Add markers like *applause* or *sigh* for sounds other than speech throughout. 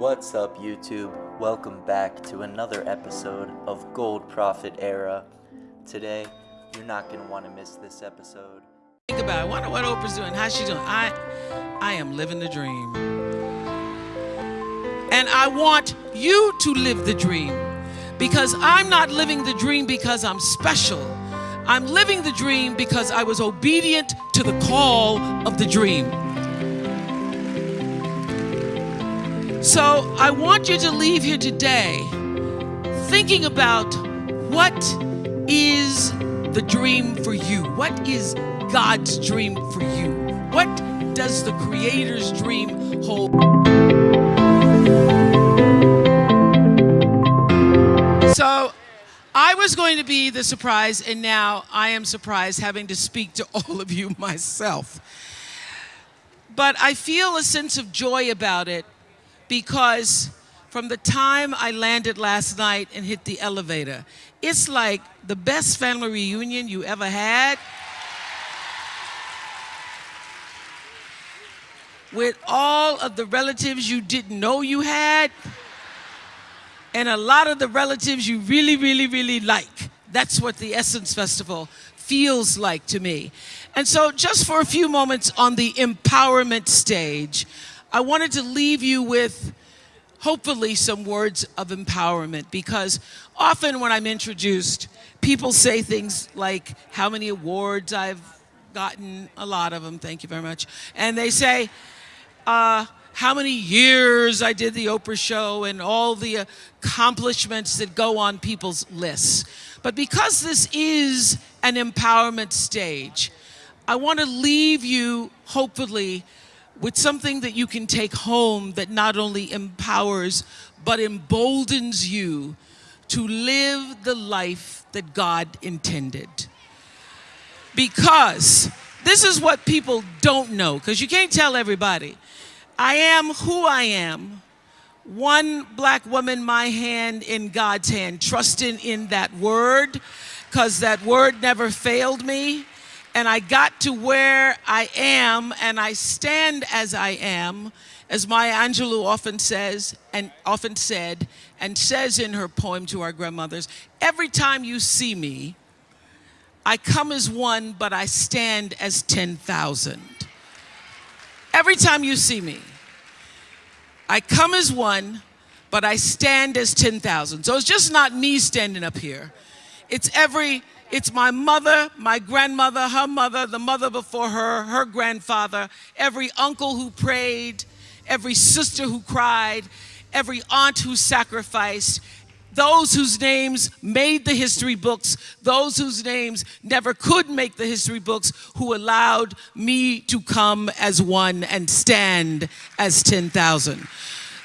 What's up, YouTube? Welcome back to another episode of Gold Profit Era. Today, you're not want to miss this episode. Think about it. I wonder what Oprah's doing. How's she doing? I, I am living the dream. And I want you to live the dream because I'm not living the dream because I'm special. I'm living the dream because I was obedient to the call of the dream. So I want you to leave here today thinking about what is the dream for you? What is God's dream for you? What does the Creator's dream hold? So I was going to be the surprise, and now I am surprised having to speak to all of you *laughs* myself. But I feel a sense of joy about it because from the time I landed last night and hit the elevator, it's like the best family reunion you ever had. With all of the relatives you didn't know you had, and a lot of the relatives you really, really, really like. That's what the Essence Festival feels like to me. And so, just for a few moments on the empowerment stage, I wanted to leave you with hopefully some words of empowerment because often when I'm introduced, people say things like how many awards I've gotten, a lot of them, thank you very much. And they say, uh, how many years I did the Oprah show and all the accomplishments that go on people's lists. But because this is an empowerment stage, I want to leave you, hopefully, with something that you can take home that not only empowers, but emboldens you to live the life that God intended. Because this is what people don't know, because you can't tell everybody. I am who I am. One black woman, my hand in God's hand, trusting in that word, because that word never failed me. And I got to where I am, and I stand as I am, as Maya Angelou often says, and often said, and says in her poem to our grandmothers, every time you see me, I come as one, but I stand as 10,000. Every time you see me, I come as one, but I stand as 10,000. So it's just not me standing up here. It's every, it's my mother, my grandmother, her mother, the mother before her, her grandfather, every uncle who prayed, every sister who cried, every aunt who sacrificed, those whose names made the history books, those whose names never could make the history books, who allowed me to come as one and stand as 10,000.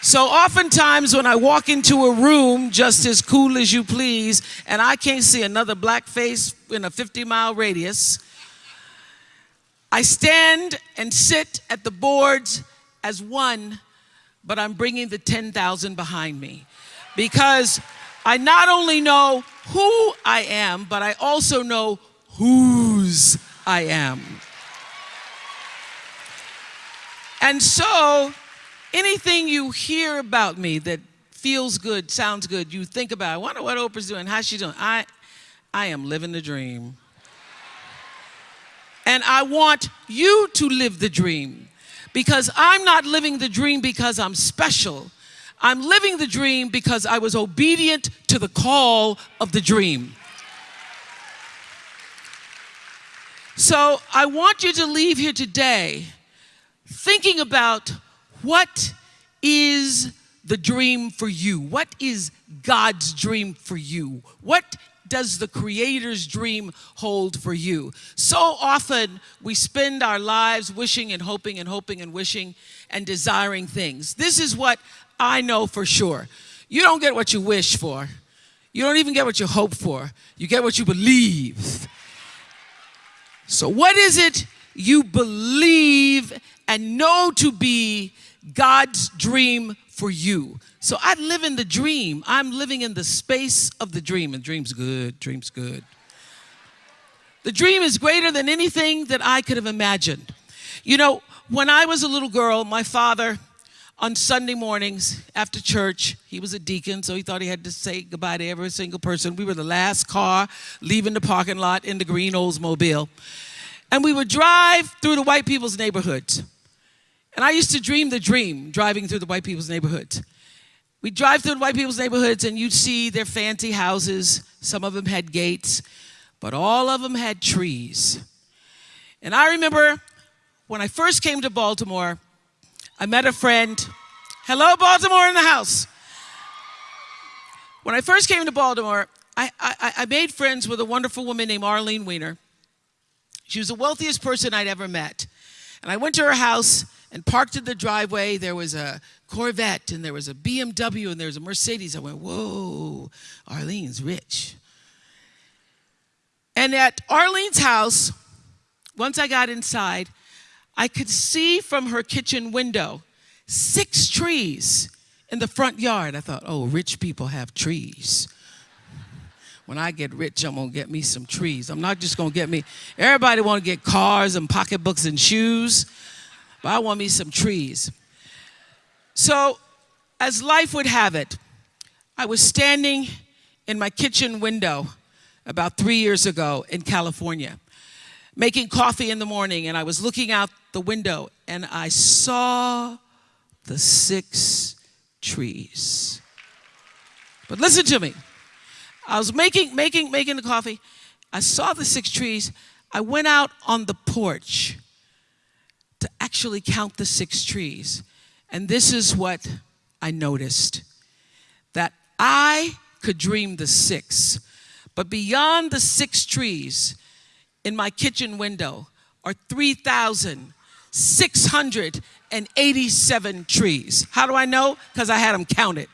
So oftentimes when I walk into a room just as cool as you please, and I can't see another black face in a 50 mile radius, I stand and sit at the boards as one, but I'm bringing the 10,000 behind me. Because I not only know who I am, but I also know whose I am. And so, anything you hear about me that feels good, sounds good, you think about, I wonder what Oprah's doing, how's she doing? I, I am living the dream. And I want you to live the dream because I'm not living the dream because I'm special. I'm living the dream because I was obedient to the call of the dream. So I want you to leave here today thinking about what is the dream for you? What is God's dream for you? What does the Creator's dream hold for you? So often we spend our lives wishing and hoping and hoping and wishing and desiring things. This is what I know for sure. You don't get what you wish for. You don't even get what you hope for. You get what you believe. So, what is it you believe and know to be God's dream for you? So, I live in the dream. I'm living in the space of the dream, and dream's good, dream's good. The dream is greater than anything that I could have imagined. You know, when I was a little girl, my father on Sunday mornings after church. He was a deacon, so he thought he had to say goodbye to every single person. We were the last car leaving the parking lot in the green Oldsmobile. And we would drive through the white people's neighborhoods. And I used to dream the dream driving through the white people's neighborhoods. We drive through the white people's neighborhoods and you'd see their fancy houses. Some of them had gates, but all of them had trees. And I remember when I first came to Baltimore, I met a friend. Hello, Baltimore in the house. When I first came to Baltimore, I, I, I, made friends with a wonderful woman named Arlene Weiner. She was the wealthiest person I'd ever met. And I went to her house and parked in the driveway. There was a Corvette and there was a BMW and there was a Mercedes. I went, whoa, Arlene's rich. And at Arlene's house, once I got inside, I could see from her kitchen window six trees in the front yard. I thought, oh, rich people have trees. When I get rich, I'm gonna get me some trees. I'm not just gonna get me, everybody wanna get cars and pocketbooks and shoes, but I want me some trees. So, as life would have it, I was standing in my kitchen window about three years ago in California, making coffee in the morning, and I was looking out the window and I saw the six trees. But listen to me. I was making, making, making the coffee. I saw the six trees. I went out on the porch to actually count the six trees. And this is what I noticed that I could dream the six, but beyond the six trees in my kitchen window are 3,000 687 trees. How do I know? Because I had them counted.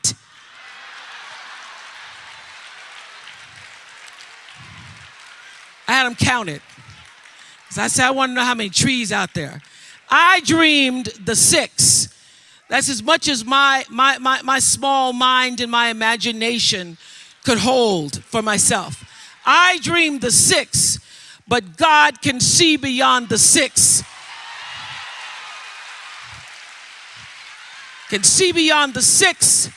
I had them counted. Because I said, I want to know how many trees out there. I dreamed the six. That's as much as my, my, my, my small mind and my imagination could hold for myself. I dreamed the six, but God can see beyond the six can see beyond the six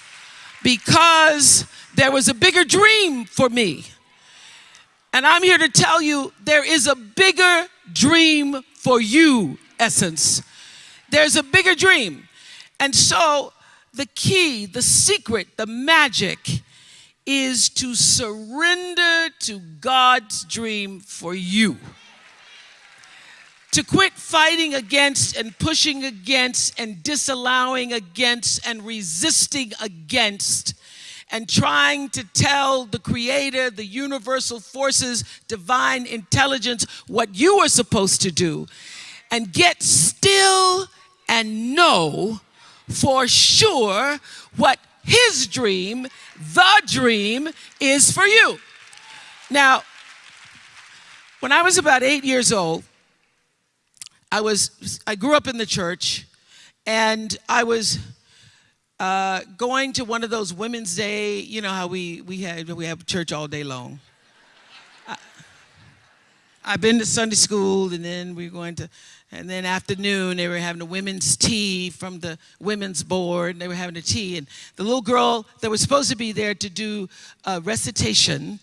because there was a bigger dream for me. And I'm here to tell you there is a bigger dream for you, Essence. There's a bigger dream. And so the key, the secret, the magic is to surrender to God's dream for you to quit fighting against and pushing against and disallowing against and resisting against and trying to tell the creator, the universal forces, divine intelligence what you are supposed to do and get still and know for sure what his dream, the dream, is for you. Now, when I was about eight years old, I was, I grew up in the church and I was uh, going to one of those Women's Day, you know how we, we, had, we have church all day long. I, I've been to Sunday school and then we are going to, and then afternoon they were having a women's tea from the women's board. and They were having a tea and the little girl that was supposed to be there to do a recitation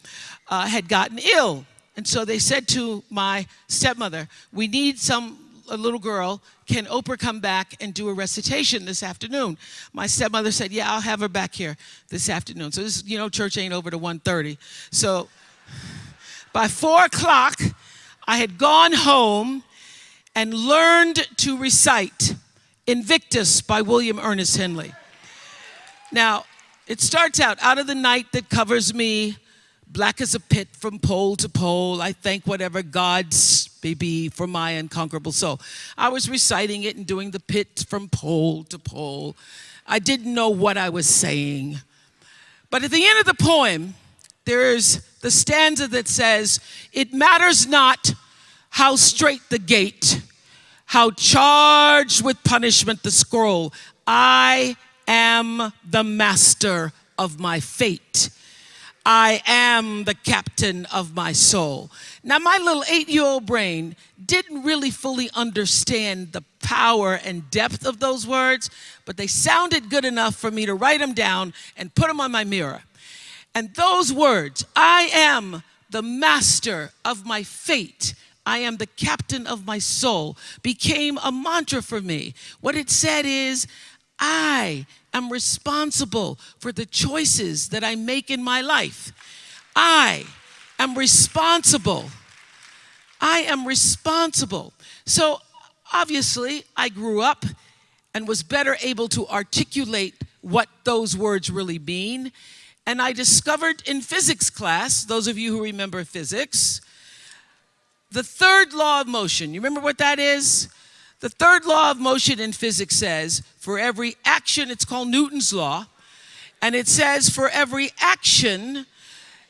uh, had gotten ill. And so they said to my stepmother, we need some a little girl, can Oprah come back and do a recitation this afternoon? My stepmother said, yeah, I'll have her back here this afternoon. So this, you know, church ain't over to 1.30. So by four o'clock, I had gone home and learned to recite Invictus by William Ernest Henley. Now, it starts out, out of the night that covers me, black as a pit from pole to pole. I thank whatever gods may be for my unconquerable soul. I was reciting it and doing the pit from pole to pole. I didn't know what I was saying. But at the end of the poem, there's the stanza that says, It matters not how strait the gate, how charged with punishment the scroll. I am the master of my fate. I am the captain of my soul. Now, my little eight year old brain didn't really fully understand the power and depth of those words, but they sounded good enough for me to write them down and put them on my mirror. And those words, I am the master of my fate, I am the captain of my soul, became a mantra for me. What it said is, I am responsible for the choices that I make in my life. I am responsible. I am responsible. So obviously, I grew up and was better able to articulate what those words really mean. And I discovered in physics class, those of you who remember physics, the third law of motion. You remember what that is? The third law of motion in physics says for every action, it's called Newton's law, and it says for every action,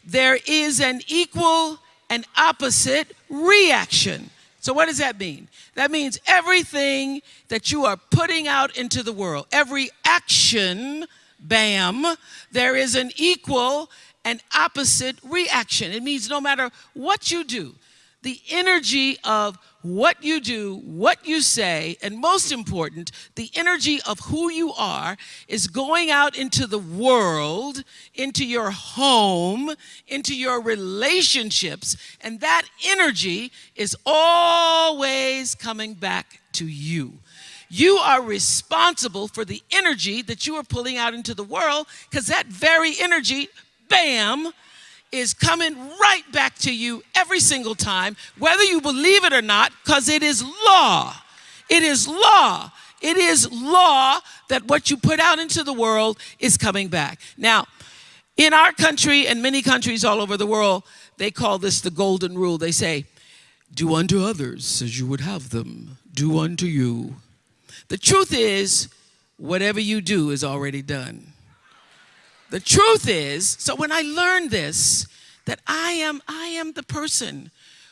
there is an equal and opposite reaction. So, what does that mean? That means everything that you are putting out into the world, every action, bam, there is an equal and opposite reaction. It means no matter what you do, the energy of what you do, what you say, and most important, the energy of who you are is going out into the world, into your home, into your relationships, and that energy is always coming back to you. You are responsible for the energy that you are pulling out into the world because that very energy, bam, is coming right back to you every single time, whether you believe it or not, because it is law. It is law. It is law that what you put out into the world is coming back. Now, in our country and many countries all over the world, they call this the golden rule. They say, Do unto others as you would have them, do unto you. The truth is, whatever you do is already done. The truth is, so when I learned this, that I am, I am the person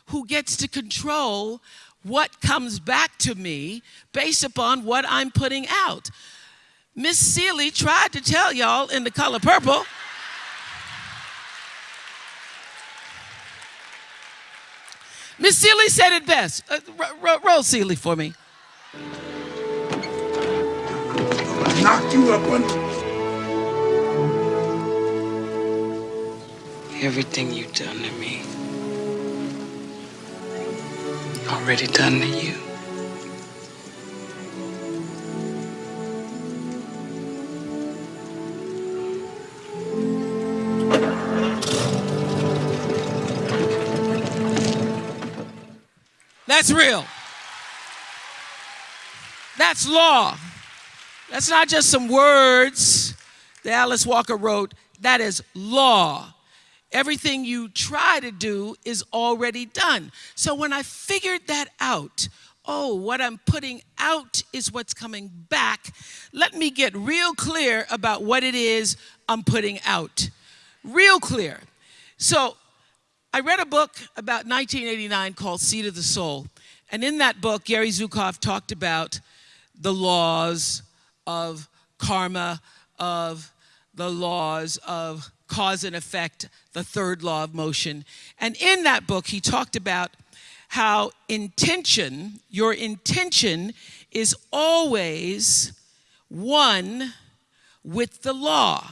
who gets to control what comes back to me based upon what I'm putting out. Miss Celie tried to tell y'all in the color purple. Miss Celie said it best. Uh, roll Celie for me. Knock you up on Everything you've done to me, already done to you. That's real. That's law. That's not just some words that Alice Walker wrote. That is law. Everything you try to do is already done. So when I figured that out, oh, what I'm putting out is what's coming back, let me get real clear about what it is I'm putting out. Real clear. So I read a book about 1989 called Seat of the Soul. And in that book, Gary Zukav talked about the laws of karma, of the laws of cause and effect, the third law of motion. And in that book, he talked about how intention, your intention is always one with the law.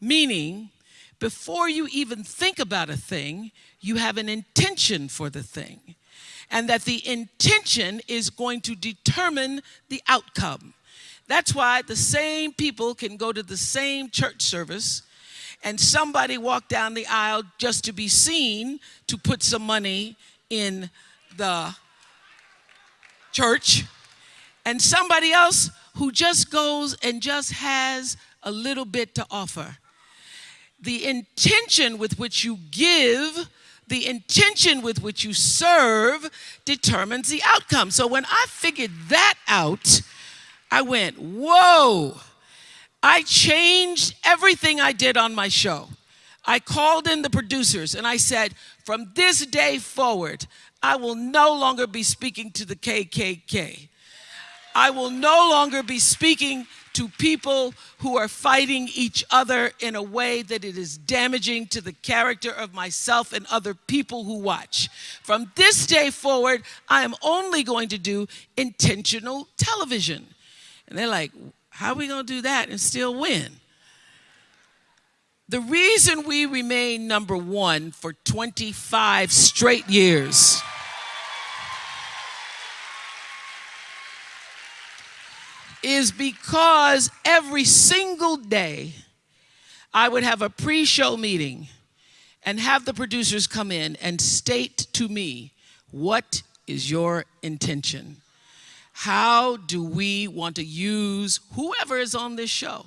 Meaning, before you even think about a thing, you have an intention for the thing. And that the intention is going to determine the outcome. That's why the same people can go to the same church service and somebody walk down the aisle just to be seen to put some money in the church, and somebody else who just goes and just has a little bit to offer. The intention with which you give, the intention with which you serve determines the outcome. So when I figured that out, I went, whoa I changed everything I did on my show. I called in the producers and I said, from this day forward, I will no longer be speaking to the KKK. I will no longer be speaking to people who are fighting each other in a way that it is damaging to the character of myself and other people who watch. From this day forward, I am only going to do intentional television. And they're like, how are we going to do that and still win? The reason we remain number one for 25 straight years is because every single day I would have a pre show meeting and have the producers come in and state to me, what is your intention? How do we want to use whoever is on this show,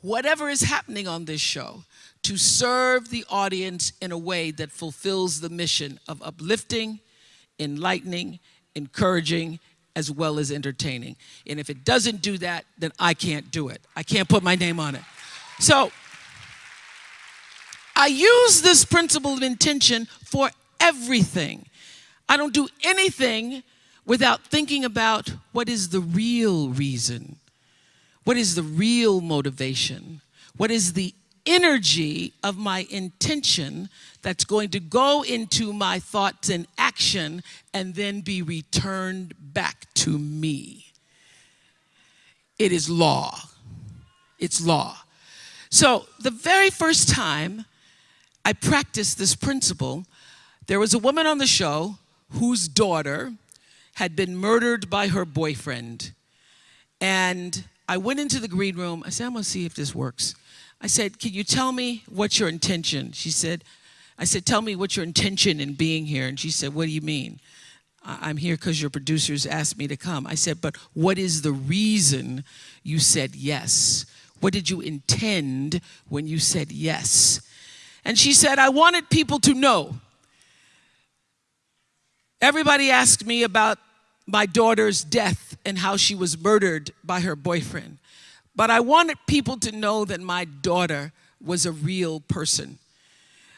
whatever is happening on this show, to serve the audience in a way that fulfills the mission of uplifting, enlightening, encouraging, as well as entertaining. And if it doesn't do that, then I can't do it. I can't put my name on it. So I use this principle of intention for everything. I don't do anything without thinking about what is the real reason, what is the real motivation, what is the energy of my intention that's going to go into my thoughts and action and then be returned back to me. It is law. It's law. So, the very first time I practiced this principle, there was a woman on the show whose daughter had been murdered by her boyfriend. And I went into the green room. I said, I'm going to see if this works. I said, Can you tell me what's your intention? She said, I said, Tell me what's your intention in being here. And she said, What do you mean? I'm here because your producers asked me to come. I said, But what is the reason you said yes? What did you intend when you said yes? And she said, I wanted people to know. Everybody asked me about my daughter's death and how she was murdered by her boyfriend. But I wanted people to know that my daughter was a real person.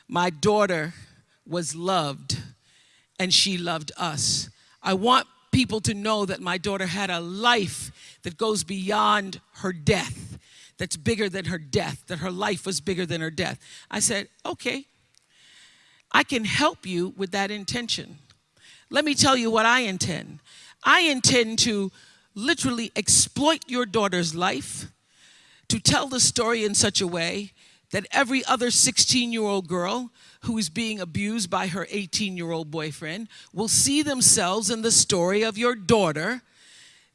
My daughter was loved and she loved us. I want people to know that my daughter had a life that goes beyond her death, that's bigger than her death, that her life was bigger than her death. I said, okay, I can help you with that intention. Let me tell you what I intend. I intend to literally exploit your daughter's life, to tell the story in such a way that every other 16 year old girl who is being abused by her 18 year old boyfriend will see themselves in the story of your daughter.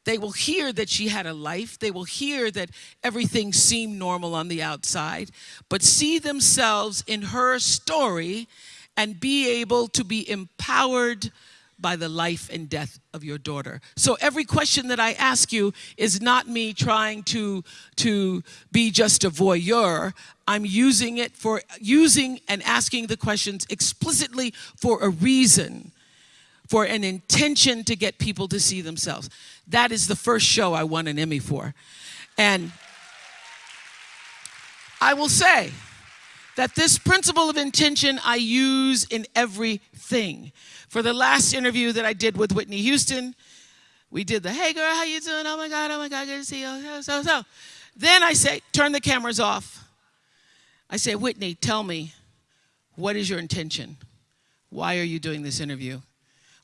They will hear that she had a life. They will hear that everything seemed normal on the outside, but see themselves in her story and be able to be empowered by the life and death of your daughter. So every question that I ask you is not me trying to, to be just a voyeur. I'm using it for using and asking the questions explicitly for a reason, for an intention to get people to see themselves. That is the first show I won an Emmy for. And I will say that this principle of intention I use in everything. For the last interview that I did with Whitney Houston, we did the, hey girl, how you doing? Oh my God, oh my God, good to see you. So, so. so. Then I say, turn the cameras off. I say, Whitney, tell me, what is your intention? Why are you doing this interview?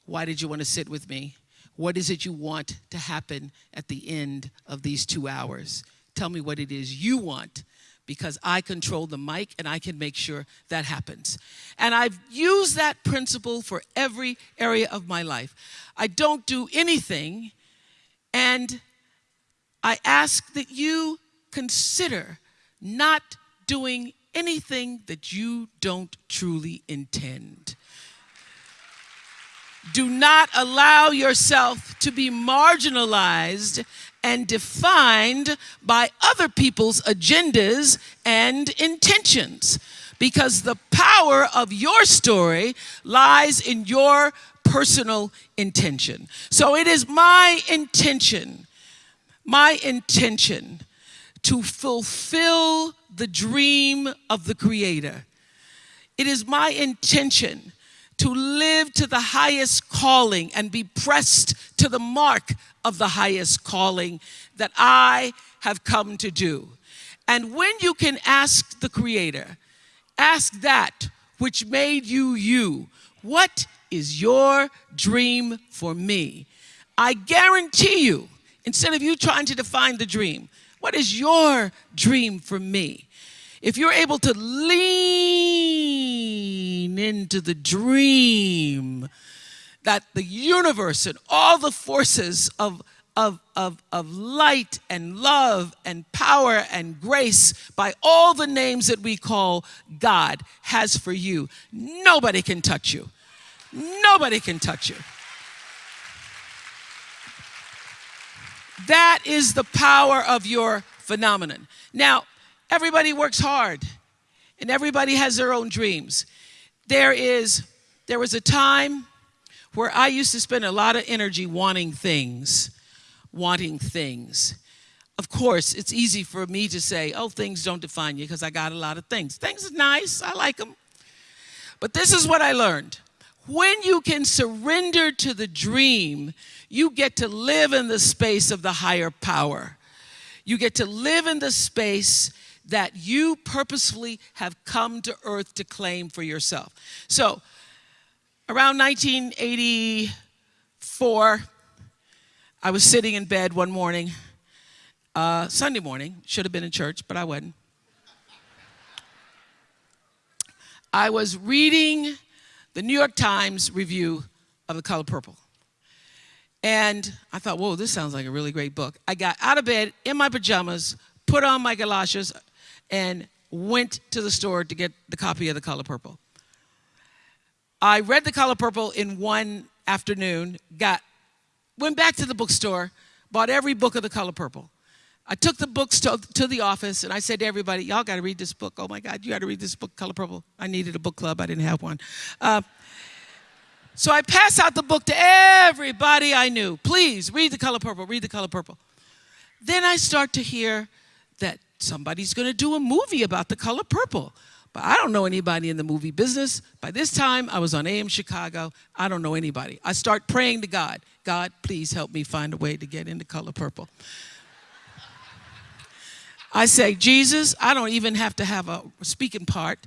Why did you want to sit with me? What is it you want to happen at the end of these two hours? Tell me what it is you want because I control the mic and I can make sure that happens. And I've used that principle for every area of my life. I don't do anything, and I ask that you consider not doing anything that you don't truly intend. Do not allow yourself to be marginalized and defined by other people's agendas and intentions. Because the power of your story lies in your personal intention. So it is my intention, my intention to fulfill the dream of the Creator. It is my intention to live to the highest calling and be pressed to the mark of the highest calling that I have come to do. And when you can ask the Creator, ask that which made you you, what is your dream for me? I guarantee you, instead of you trying to define the dream, what is your dream for me? If you're able to lean into the dream that the universe and all the forces of, of, of, of light and love and power and grace by all the names that we call God has for you, nobody can touch you. Nobody can touch you. That is the power of your phenomenon. Now, everybody works hard and everybody has their own dreams. There is there was a time where I used to spend a lot of energy wanting things, wanting things. Of course, it's easy for me to say, "Oh, things don't define you because I got a lot of things." Things are nice. I like them. But this is what I learned. When you can surrender to the dream, you get to live in the space of the higher power. You get to live in the space that you purposefully have come to earth to claim for yourself. So, around 1984, I was sitting in bed one morning, uh, Sunday morning, should have been in church, but I wasn't. I was reading the New York Times review of The Color Purple. And I thought, whoa, this sounds like a really great book. I got out of bed in my pajamas, put on my galoshes, and went to the store to get the copy of The Color Purple. I read The Color Purple in one afternoon, got, went back to the bookstore, bought every book of The Color Purple. I took the books to, to the office and I said to everybody, y'all got to read this book. Oh my God, you got to read this book, Color Purple. I needed a book club, I didn't have one. Uh, so I passed out the book to everybody I knew. Please read The Color Purple, read The Color Purple. Then I start to hear that somebody's going to do a movie about The Color Purple. But I don't know anybody in the movie business. By this time, I was on AM Chicago. I don't know anybody. I start praying to God God, please help me find a way to get into Color Purple. I say, Jesus, I don't even have to have a speaking part.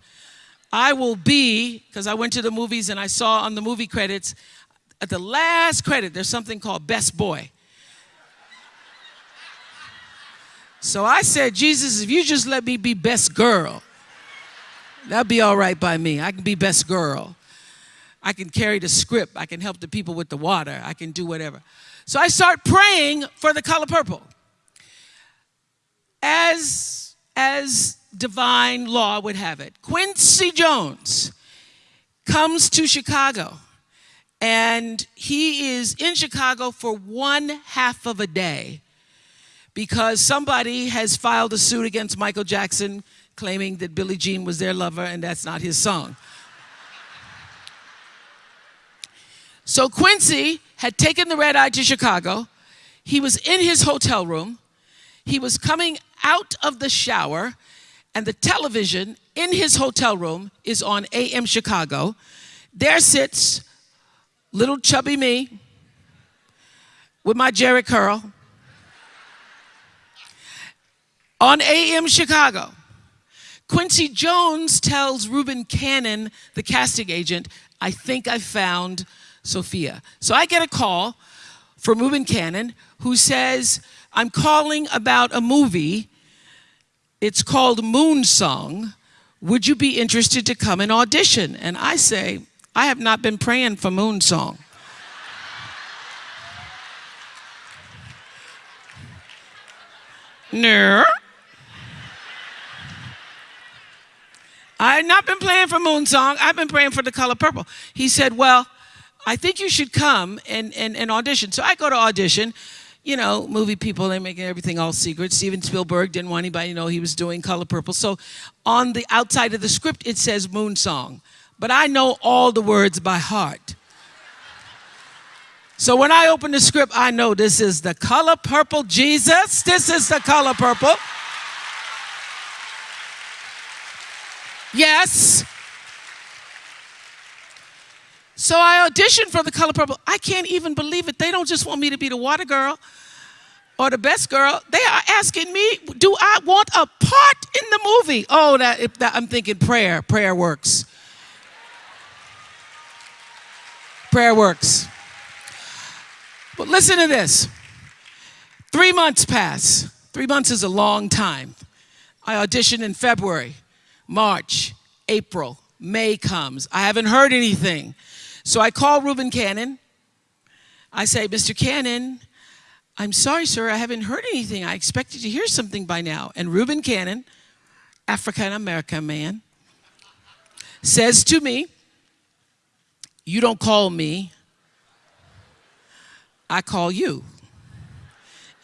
I will be, because I went to the movies and I saw on the movie credits, at the last credit, there's something called Best Boy. So I said, Jesus, if you just let me be best girl, that'd be all right by me. I can be best girl. I can carry the script. I can help the people with the water. I can do whatever. So I start praying for the color purple as, as divine law would have it, Quincy Jones comes to Chicago and he is in Chicago for one half of a day because somebody has filed a suit against Michael Jackson claiming that Billie Jean was their lover and that's not his song. So Quincy had taken the red eye to Chicago. He was in his hotel room. He was coming out of the shower, and the television in his hotel room is on AM Chicago. There sits little chubby me with my Jheri curl on AM Chicago. Quincy Jones tells Reuben Cannon, the casting agent, I think I found Sofia. So I get a call from Reuben Cannon who says, I'm calling about a movie it's called Moon Song. Would you be interested to come and audition? And I say, I have not been praying for Moon Song. *laughs* no. I have not been playing for Moon Song. I've been praying for the color purple. He said, Well, I think you should come and, and, and audition. So I go to audition you know, movie people, they're making everything all secret. Steven Spielberg didn't want anybody to know he was doing Color Purple. So on the outside of the script, it says Moon Song. But I know all the words by heart. So when I open the script, I know this is the color purple Jesus. This is the color purple. Yes. So I auditioned for the color purple. I can't even believe it. They don't just want me to be the water girl. or the best girl, they are asking me, do I want a part in the movie? Oh, that, that I'm thinking prayer, prayer works. Prayer works. But listen to this. Three months pass. Three months is a long time. I auditioned in February, March, April, May comes. I haven't heard anything. So I call Reuben Cannon. I say, Mr. Cannon, I'm sorry, sir, I haven't heard anything. I expected to hear something by now. And Reuben Cannon, African American man, says to me, You don't call me, I call you.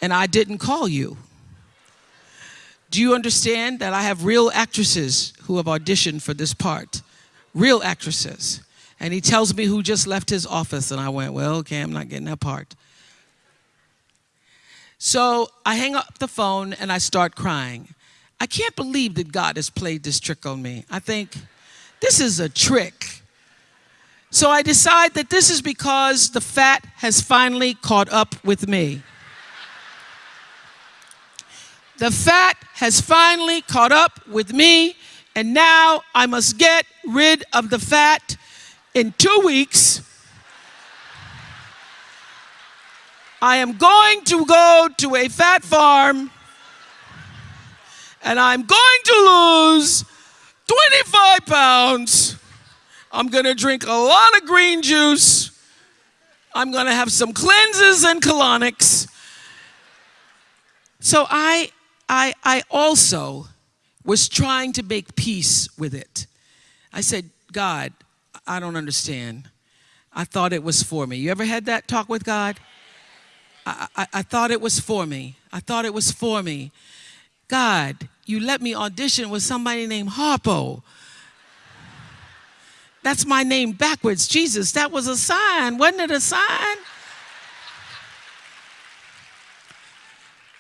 And I didn't call you. Do you understand that I have real actresses who have auditioned for this part? Real actresses. And he tells me who just left his office. And I went, Well, okay, I'm not getting that part. So I hang up the phone and I start crying. I can't believe that God has played this trick on me. I think this is a trick. So I decide that this is because the fat has finally caught up with me. The fat has finally caught up with me, and now I must get rid of the fat in two weeks. I am going to go to a fat farm and I'm going to lose 25 pounds. I'm going to drink a lot of green juice. I'm going to have some cleanses and colonics. So I I, I also was trying to make peace with it. I said, God, I don't understand. I thought it was for me. You ever had that talk with God? I, I, I thought it was for me. I thought it was for me. God, you let me audition with somebody named Harpo. That's my name backwards. Jesus, that was a sign. Wasn't it a sign?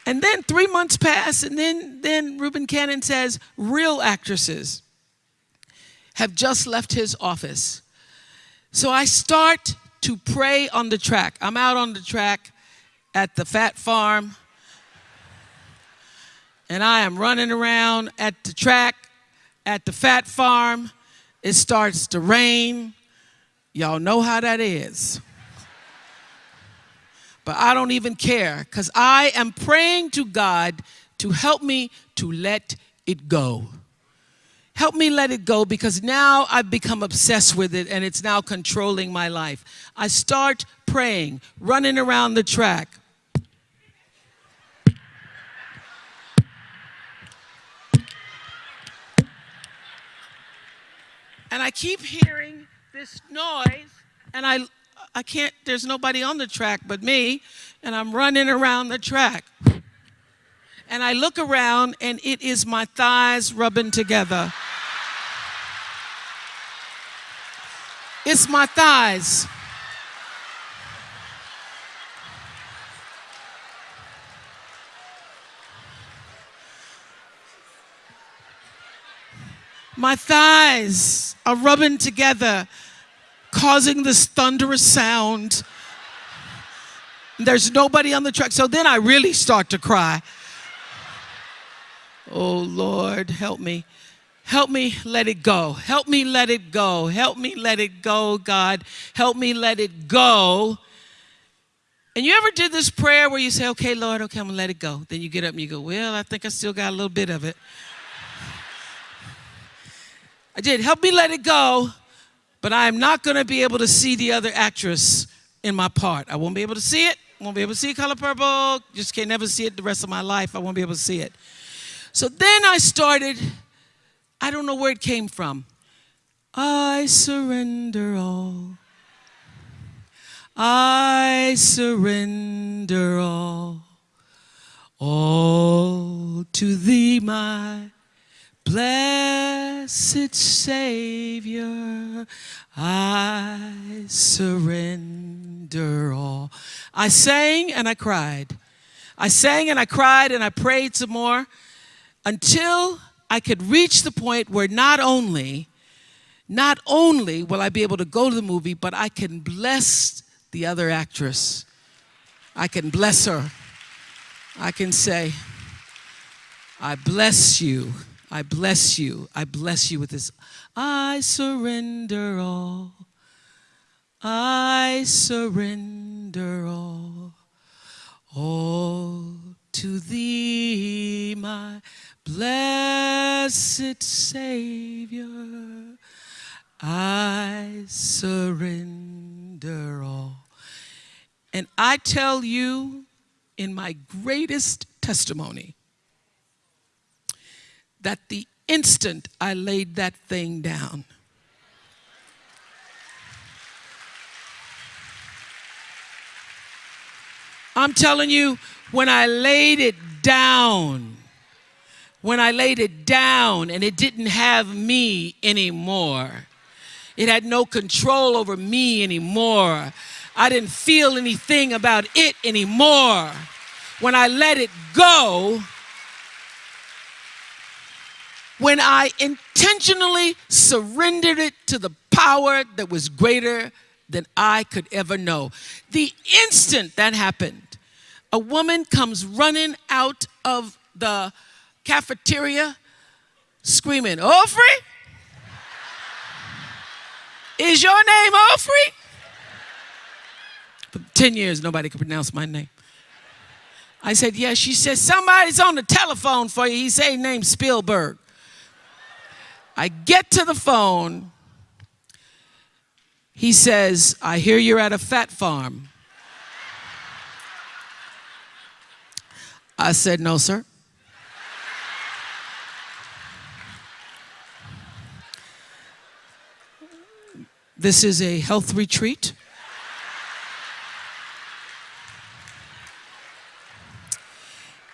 And then three months pass, and then, then Reuben Cannon says, real actresses have just left his office. So I start to pray on the track. I'm out on the track at the fat farm, and I am running around at the track at the fat farm. It starts to rain. Y'all know how that is but I don't even care because I am praying to God to help me to let it go. Help me let it go because now I've become obsessed with it and it's now controlling my life. I start praying, running around the track. And I keep hearing this noise and I I can't, there's nobody on the track but me, and I'm running around the track. And I look around, and it is my thighs rubbing together. It's my thighs. My thighs are rubbing together causing this thunderous sound. There's nobody on the track. So then I really start to cry. Oh Lord, help me. Help me let it go. Help me let it go. Help me let it go, God. Help me let it go. And you ever did this prayer where you say, okay, Lord, okay, I'm gonna let it go. Then you get up and you go, well, I think I still got a little bit of it. I did. Help me let it go but I am not going to be able to see the other actress in my part. I won't be able to see it. Won't be able to see Color Purple. Just can't never see it the rest of my life. I won't be able to see it. So then I started, I don't know where it came from. I surrender all. I surrender all. All to thee, my Blessed Savior, I surrender all. I sang and I cried. I sang and I cried and I prayed some more until I could reach the point where not only, not only will I be able to go to the movie, but I can bless the other actress. I can bless her. I can say, I bless you. I bless you. I bless you with this. I surrender all. I surrender all. All to thee, my blessed Savior. I surrender all. And I tell you, in my greatest testimony, that the instant I laid that thing down, I'm telling you, when I laid it down, when I laid it down and it didn't have me anymore, it had no control over me anymore. I didn't feel anything about it anymore. When I let it go, when I intentionally surrendered it to the power that was greater than I could ever know. The instant that happened, a woman comes running out of the cafeteria screaming, Ofri? Is your name Ofri? For 10 years, nobody could pronounce my name. I said, yes. She said, somebody's on the telephone for you. He said, name Spielberg. I get to the phone. He says, I hear you're at a fat farm. I said, No, sir. This is a health retreat.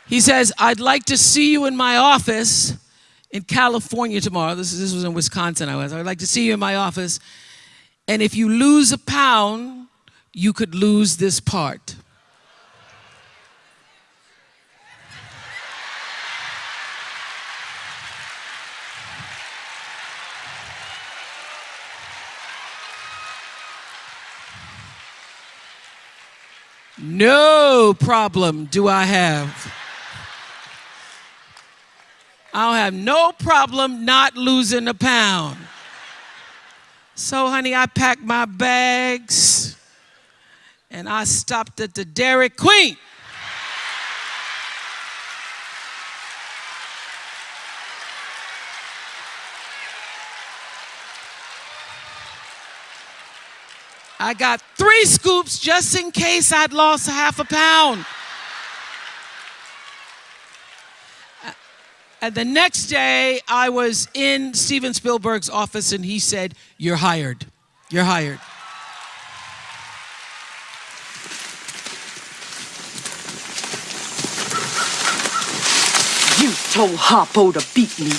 He says, I'd like to see you in my office in California tomorrow. This, this was in Wisconsin, I was. I'd like to see you in my office. And if you lose a pound, you could lose this part. No problem do I have. I'll have no problem not losing a pound. So, honey, I packed my bags and I stopped at the Dairy Queen. I got three scoops just in case I'd lost half a pound. And the next day, I was in Steven Spielberg's office and he said, You're hired. You're hired. You told Harpo to beat me.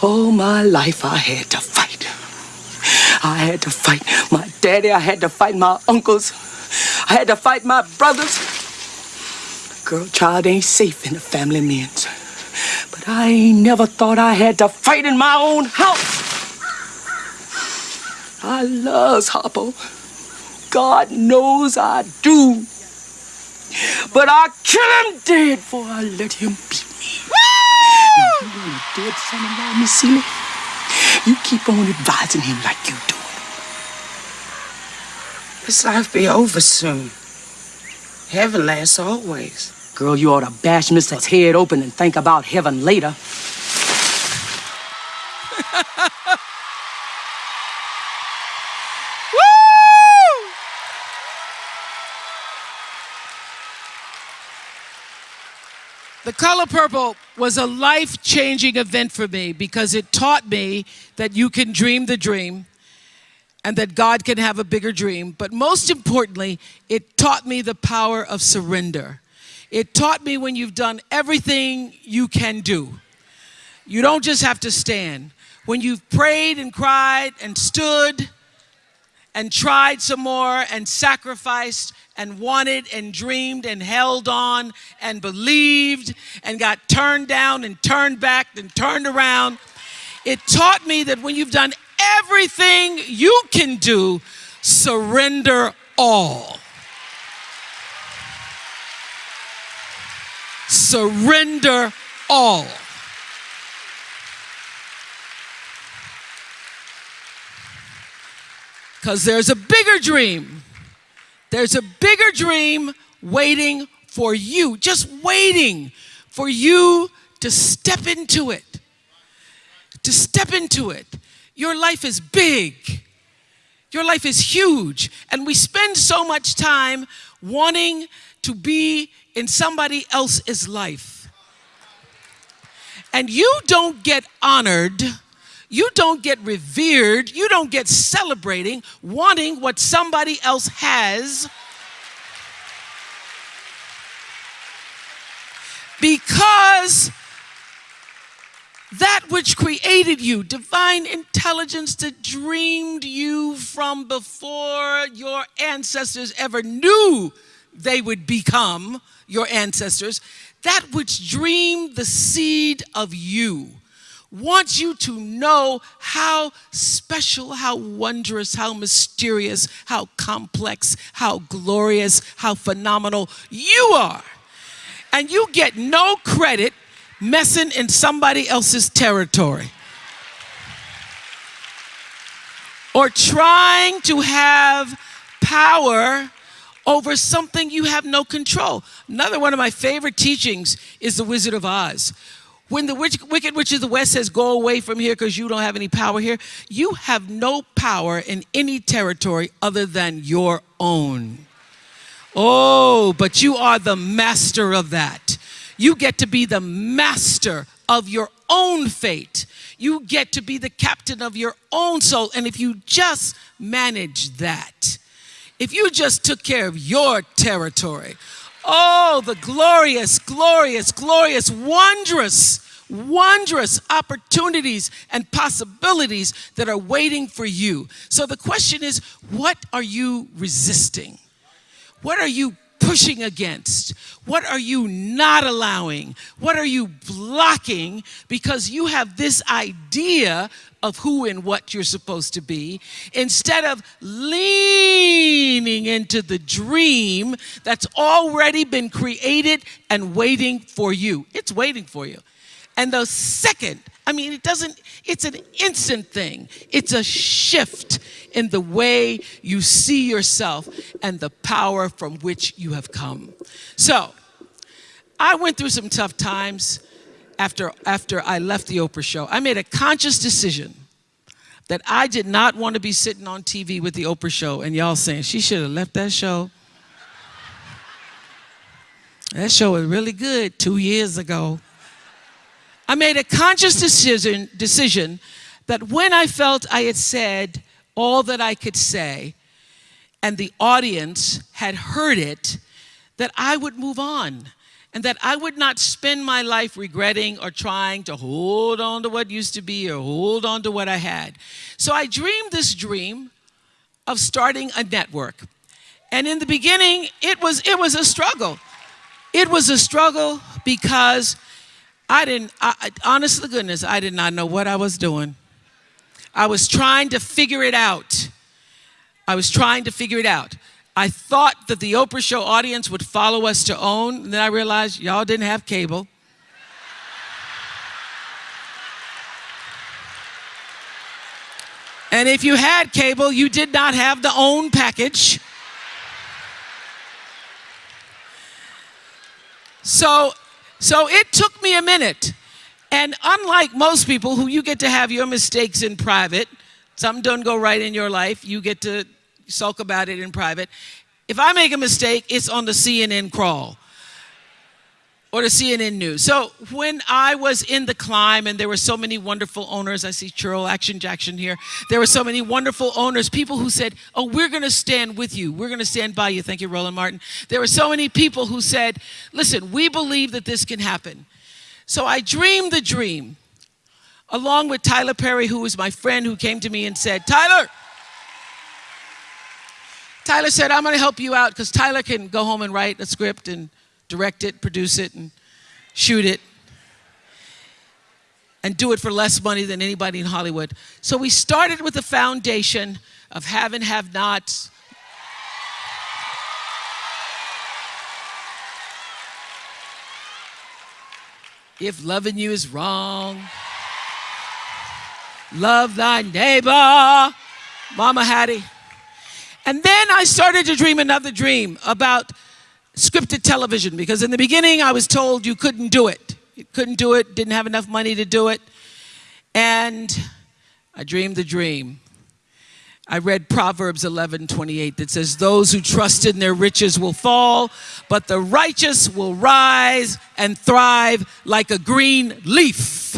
All my life I had to fight. I had to fight my daddy. I had to fight my uncles. I had to fight my brothers. Girl, child ain't safe in the family men's. But I never thought I had to fight in my own house. I loves Harpo. God knows I do. But I kill him dead before I let him beat me. Woo! You dead son-in-law, Miss Celie? You keep on advising him like you do. This life be over soon. Heaven lasts always. Girl, you ought to bash Mr. head open and think about heaven later. The color purple was a life changing event for me because it taught me that you can dream the dream and that God can have a bigger dream. But most importantly, it taught me the power of surrender. It taught me when you've done everything you can do, you don't just have to stand. When you've prayed and cried and stood and tried some more and sacrificed and wanted and dreamed and held on and believed and got turned down and turned back and turned around. It taught me that when you've done everything you can do, surrender all. Surrender all. Because there's a bigger dream. There's a bigger dream waiting for you, just waiting for you to step into it. To step into it. Your life is big. Your life is huge. And we spend so much time wanting to be in somebody else's life. And you don't get honored, you don't get revered, you don't get celebrating wanting what somebody else has. Because that which created you, divine intelligence that dreamed you from before your ancestors ever knew they would become your ancestors, that which dreamed the seed of you wants you to know how special, how wondrous, how mysterious, how complex, how glorious, how phenomenal you are. And you get no credit messing in somebody else's territory. Or trying to have power over something you have no control. Another one of my favorite teachings is The Wizard of Oz. When the witch, Wicked Witch of the West says, Go away from here because you don't have any power here, you have no power in any territory other than your own. Oh, but you are the master of that. You get to be the master of your own fate. You get to be the captain of your own soul. And if you just manage that, if you just took care of your territory, oh, the glorious, glorious, glorious, wondrous, wondrous opportunities and possibilities that are waiting for you. So the question is, what are you resisting? What are you pushing against? What are you not allowing? What are you blocking because you have this idea of who and what you're supposed to be instead of leaning into the dream that's already been created and waiting for you? It's waiting for you. And the second, I mean, it doesn't, it's an instant thing. It's a shift in the way you see yourself and the power from which you have come. So, I went through some tough times after, after I left the Oprah show. I made a conscious decision that I did not want to be sitting on TV with the Oprah show and y'all saying she should have left that show. That show was really good two years ago. I made a conscious decision, decision that when I felt I had said all that I could say and the audience had heard it, that I would move on and that I would not spend my life regretting or trying to hold on to what used to be or hold on to what I had. So I dreamed this dream of starting a network. And in the beginning, it was, it was a struggle. It was a struggle because I didn't, I, honest to goodness, I did not know what I was doing. I was trying to figure it out. I was trying to figure it out. I thought that the Oprah Show audience would follow us to OWN, and then I realized y'all didn't have cable. And if you had cable, you did not have the OWN package. So so it took me a minute. And unlike most people who you get to have your mistakes in private, something don't go right in your life, you get to sulk about it in private. If I make a mistake, it's on the CNN crawl or the CNN News. So when I was in the climb and there were so many wonderful owners, I see Cheryl Action Jackson here. There were so many wonderful owners, people who said, oh, we're going to stand with you. We're going to stand by you. Thank you, Roland Martin. There were so many people who said, listen, we believe that this can happen. So I dreamed the dream along with Tyler Perry, who was my friend who came to me and said, Tyler, Tyler said, I'm going to help you out because Tyler can go home and write a script and direct it, produce it, and shoot it, and do it for less money than anybody in Hollywood. So we started with the foundation of have and have nots. If loving you is wrong, love thy neighbor. Mama Hattie. And then I started to dream another dream about scripted television because in the beginning I was told you couldn't do it. You couldn't do it, didn't have enough money to do it. And I dreamed the dream. I read Proverbs 11 28 that says, Those who trust in their riches will fall, but the righteous will rise and thrive like a green leaf.